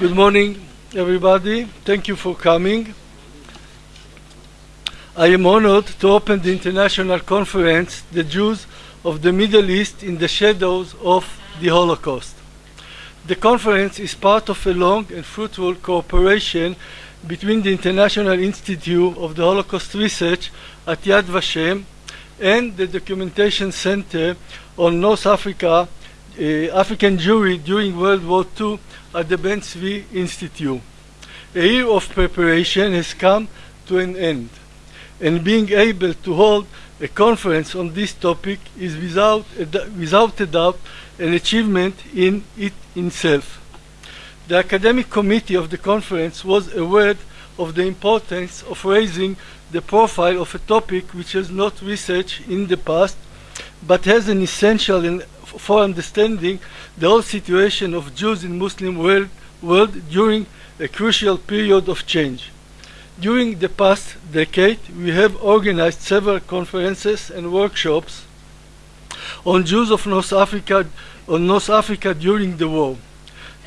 Good morning, everybody. Thank you for coming. I am honored to open the international conference, The Jews of the Middle East in the Shadows of the Holocaust. The conference is part of a long and fruitful cooperation between the International Institute of the Holocaust Research at Yad Vashem and the Documentation Center on North Africa, Eh, African Jewry during World War II at the Ben Tzvi Institute. A year of preparation has come to an end, and being able to hold a conference on this topic is without a, without a doubt an achievement in it itself. The academic committee of the conference was aware of the importance of raising the profile of a topic which has not researched in the past, but has an essential in, for understanding the whole situation of Jews in Muslim world, world during a crucial period of change. During the past decade, we have organized several conferences and workshops on Jews of North Africa, on North Africa during the war.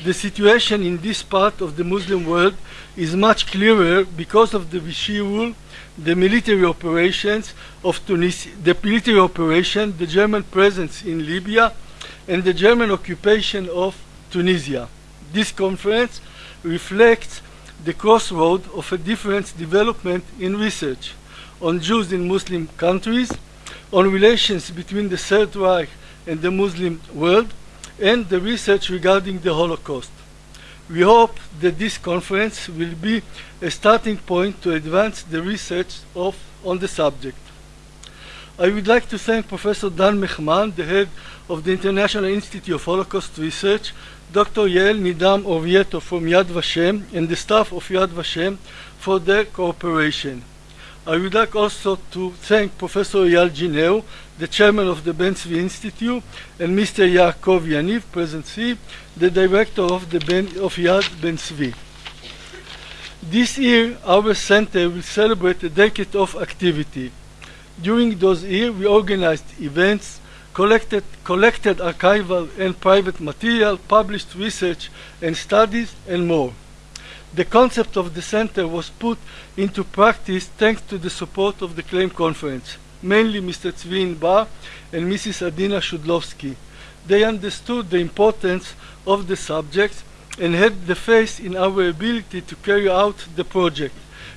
The situation in this part of the Muslim world is much clearer because of the Vichy rule, the military operations of Tunisia, the military operation, the German presence in Libya, and the German occupation of Tunisia. This conference reflects the crossroad of a different development in research on Jews in Muslim countries, on relations between the Third Reich and the Muslim world, and the research regarding the Holocaust. We hope that this conference will be a starting point to advance the research of, on the subject. I would like to thank Professor Dan Michman, the head of the International Institute of Holocaust Research, Dr. Yael Nidam Orvieto from Yad Vashem, and the staff of Yad Vashem for their cooperation. I would like also to thank Professor Eyal Ginio, the chairman of the Ben Tzvi Institute, and Mr. Yaakov Yaniv, present here, the director of, the ben, of Yad Ben Tzvi. This year, our center will celebrate a decade of activity. During those years, we organized events, collected, collected archival and private material, published research and studies, and more. The concept of the center was put into practice thanks to the support of the CLAIM conference, mainly Mr. Tzvi Bar and Mrs. Adina Shudlovsky. They understood the importance of the subject and had the faith in our ability to carry out the project,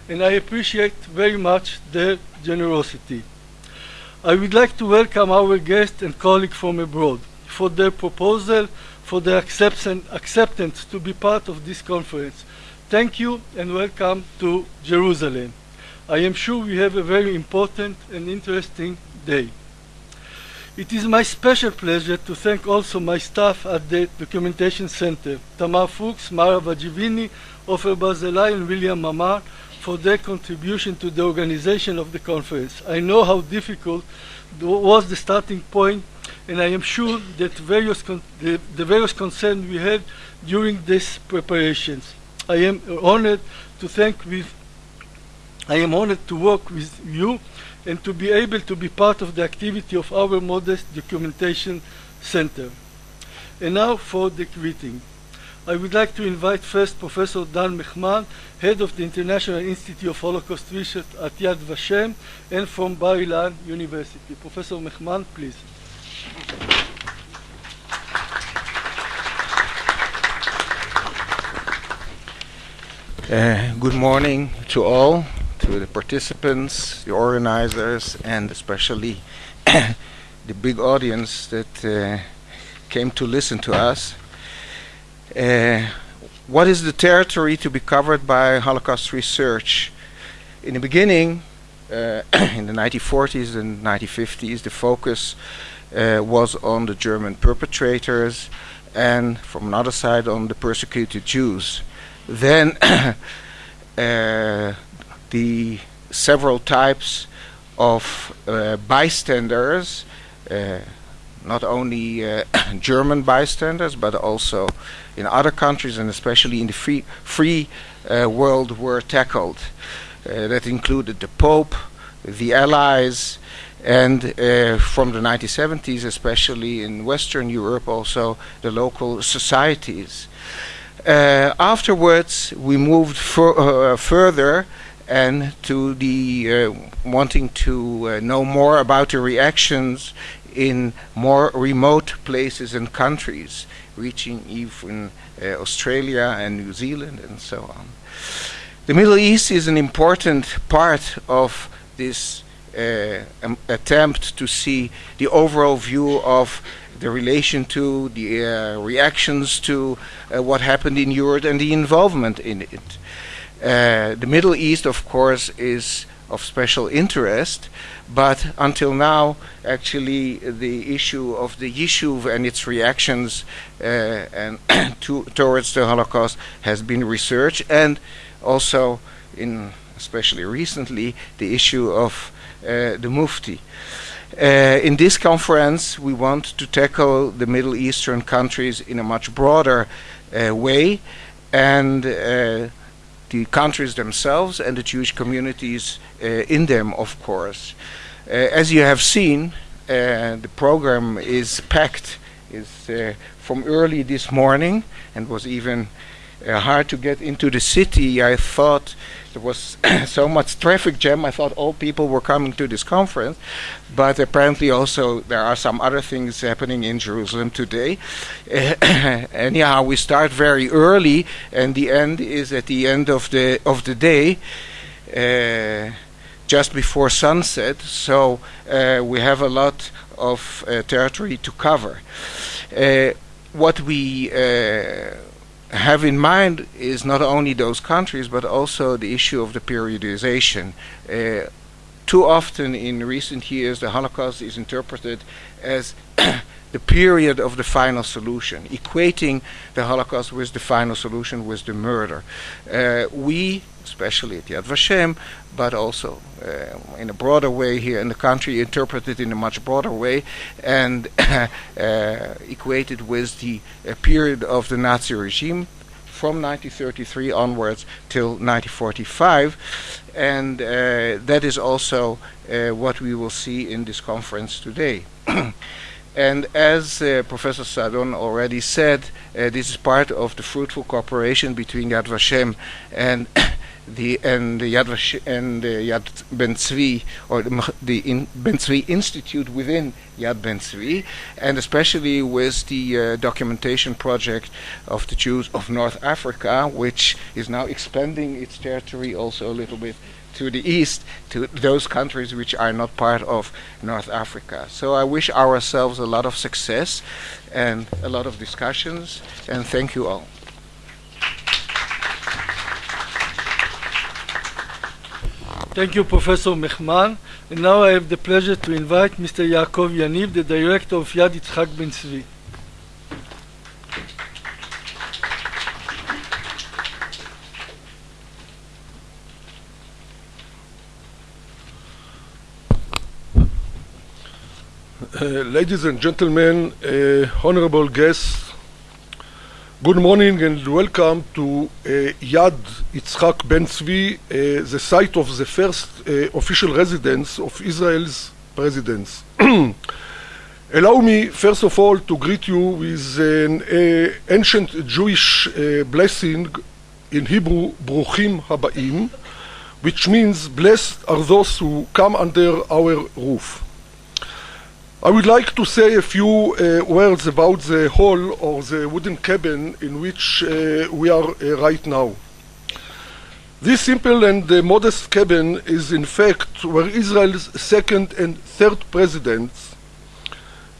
and I appreciate very much their generosity. I would like to welcome our guest and colleague from abroad for their proposal, for their acceptance to be part of this conference. Thank you and welcome to Jerusalem. I am sure we have a very important and interesting day. It is my special pleasure to thank also my staff at the Documentation Center, Tamar Fuchs, Mara Vagivini, Ofer Barzilai, and William Mamar, for their contribution to the organization of the conference. I know how difficult was the starting point, and I am sure that various the, the various concerns we had during these preparations. I am honored to thank with I am honored to work with you and to be able to be part of the activity of our modest documentation center. And now for the greeting. I would like to invite first Professor Dan Michman, head of the International Institute of Holocaust Research at Yad Vashem and from Bar Ilan University. Professor Michman, please. Uh, good morning to all, to the participants, the organizers, and especially the big audience that uh, came to listen to us. Uh, what is the territory to be covered by Holocaust research? In the beginning, uh, in the 1940s and 1950s, the focus uh, was on the German perpetrators and, from another side, on the persecuted Jews then uh, the several types of uh, bystanders, uh, not only uh, German bystanders, but also in other countries and especially in the free, free uh, world were tackled. Uh, that included the Pope, the Allies, and from the 1970s, especially in Western Europe, also the local societies. Uh, afterwards, we moved uh, further and to the uh, wanting to uh, know more about the reactions in more remote places and countries, reaching even uh, Australia and New Zealand and so on. The Middle East is an important part of this uh, um, attempt to see the overall view of the relation to, the uh, reactions to uh, what happened in Europe and the involvement in it. Uh, the Middle East, of course, is of special interest, but until now, actually, the issue of the Yishuv and its reactions uh, and to, towards the Holocaust has been researched, and also, in especially recently, the issue of uh, the Mufti. Uh, in this conference, we want to tackle the Middle Eastern countries in a much broader uh, way, and uh, the countries themselves and the Jewish communities uh, in them, of course. Uh, as you have seen, uh, the program is packed. Is from early this morning and was even hard to get into the city. I thought there was so much traffic jam. I thought all people were coming to this conference, but apparently also there are some other things happening in Jerusalem today. anyhow, we start very early, and the end is at the end of the of the day. Uh, just before sunset, so uh, we have a lot of uh, territory to cover. Uh, what we uh, have in mind is not only those countries but also the issue of the periodization. Uh, Too often in recent years the Holocaust is interpreted as the period of the final solution, equating the Holocaust with the final solution with the murder. Uh, we, especially at Yad Vashem, but also uh, in a broader way here in the country, interpret it in a much broader way and uh, equate it with the uh, period of the Nazi regime from 1933 onwards till 1945 and uh, that is also uh, what we will see in this conference today. And as uh, Professor Saadon already said, uh, this is part of the fruitful cooperation between Yad Vashem and the and the Yad Vashem and Yad Ben Tzvi or the, the in Ben Tzvi Institute within Yad Ben Tzvi, and especially with the uh, documentation project of the Jews of North Africa, which is now expanding its territory also a little bit to the east, to those countries which are not part of North Africa. So I wish ourselves a lot of success and a lot of discussions, and thank you all. Thank you, Professor Michman. And now I have the pleasure to invite Mr. Yaakov Yaniv, the director of Yad Yitzhak Ben Tzvi. Uh, ladies and gentlemen, uh, honorable guests, good morning and welcome to uh, Yad Yitzhak Ben Tzvi, uh, the site of the first uh, official residence of Israel's presidents. Allow me, first of all, to greet you with an uh, ancient Jewish blessing in Hebrew, Bruchim Habaim, which means blessed are those who come under our roof. I would like to say a few uh, words about the hall or the wooden cabin in which uh, we are uh, right now. This simple and uh, modest cabin is in fact where Israel's second and third presidents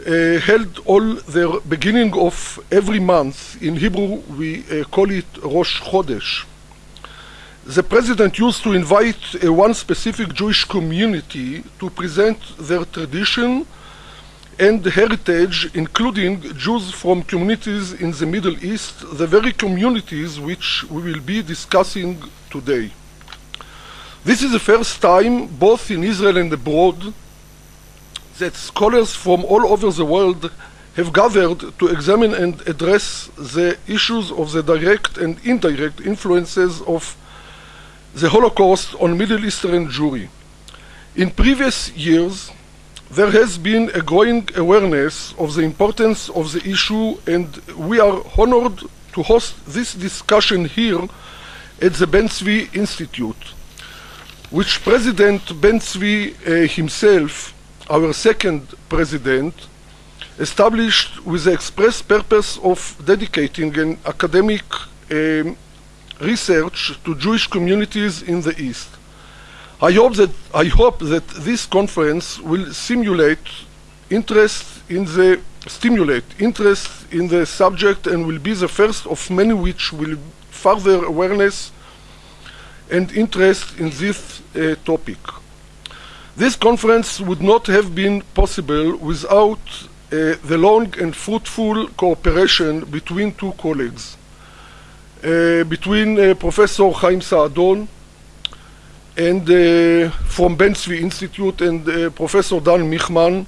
uh, held all their beginning of every month. In Hebrew we uh, call it Rosh Chodesh. The president used to invite one specific Jewish community to present their tradition and heritage, including Jews from communities in the Middle East, the very communities which we will be discussing today. This is the first time, both in Israel and abroad, that scholars from all over the world have gathered to examine and address the issues of the direct and indirect influences of the Holocaust on Middle Eastern Jewry. In previous years, there has been a growing awareness of the importance of the issue and we are honored to host this discussion here at the Ben-Zvi Institute, which President Ben-Zvi uh, himself, our second president, established with the express purpose of dedicating an academic um, research to Jewish communities in the East. I hope that I hope that this conference will simulate interest in the stimulate interest in the subject and will be the first of many which will further awareness and interest in this uh, topic. This conference would not have been possible without uh, the long and fruitful cooperation between two colleagues, uh, between uh, Professor Chaim Saadon and uh, from Ben-Zvi Institute and uh, Professor Dan Michman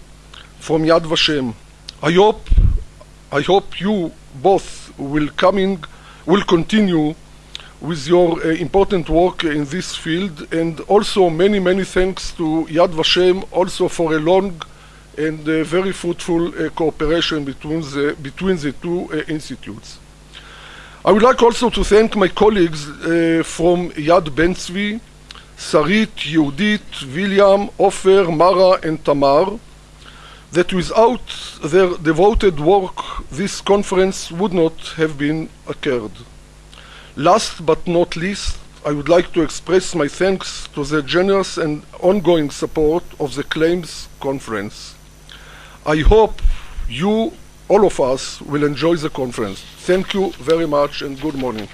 from Yad Vashem. I hope, I hope you both will coming, will continue with your uh, important work in this field and also many, many thanks to Yad Vashem also for a long and uh, very fruitful uh, cooperation between the, between the two uh, institutes. I would like also to thank my colleagues uh, from Yad Ben-Zvi, Sarit, Yehudit, William, Ofer, Mara and Tamar, that without their devoted work this conference would not have been occurred. Last but not least, I would like to express my thanks to the generous and ongoing support of the Claims Conference. I hope you, all of us, will enjoy the conference. Thank you very much and good morning.